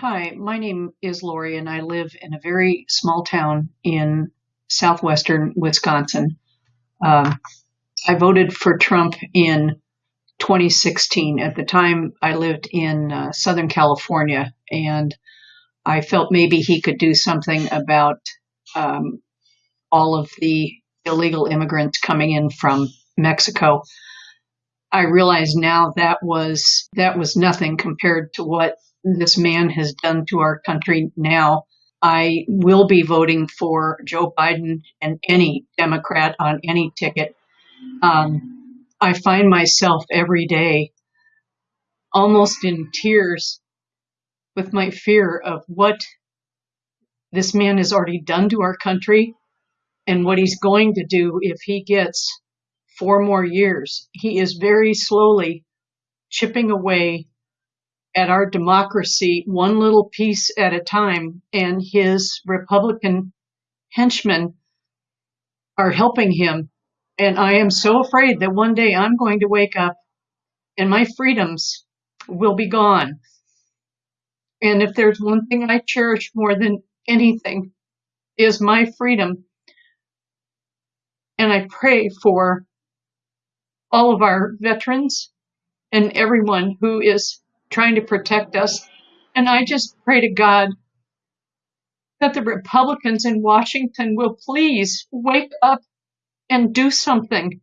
Hi, my name is Lori, and I live in a very small town in southwestern Wisconsin. Um, I voted for Trump in 2016. At the time, I lived in uh, Southern California, and I felt maybe he could do something about um, all of the illegal immigrants coming in from Mexico. I realize now that was that was nothing compared to what this man has done to our country now. I will be voting for Joe Biden and any Democrat on any ticket. Um, I find myself every day almost in tears with my fear of what this man has already done to our country and what he's going to do if he gets four more years. He is very slowly chipping away at our democracy one little piece at a time, and his Republican henchmen are helping him. And I am so afraid that one day I'm going to wake up and my freedoms will be gone. And if there's one thing I cherish more than anything is my freedom. And I pray for all of our veterans and everyone who is trying to protect us. And I just pray to God that the Republicans in Washington will please wake up and do something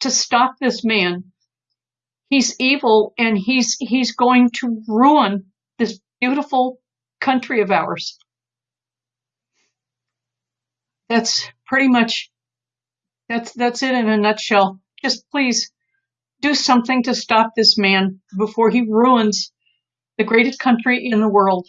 to stop this man. He's evil and he's he's going to ruin this beautiful country of ours. That's pretty much that's that's it in a nutshell. Just please do something to stop this man before he ruins the greatest country in the world.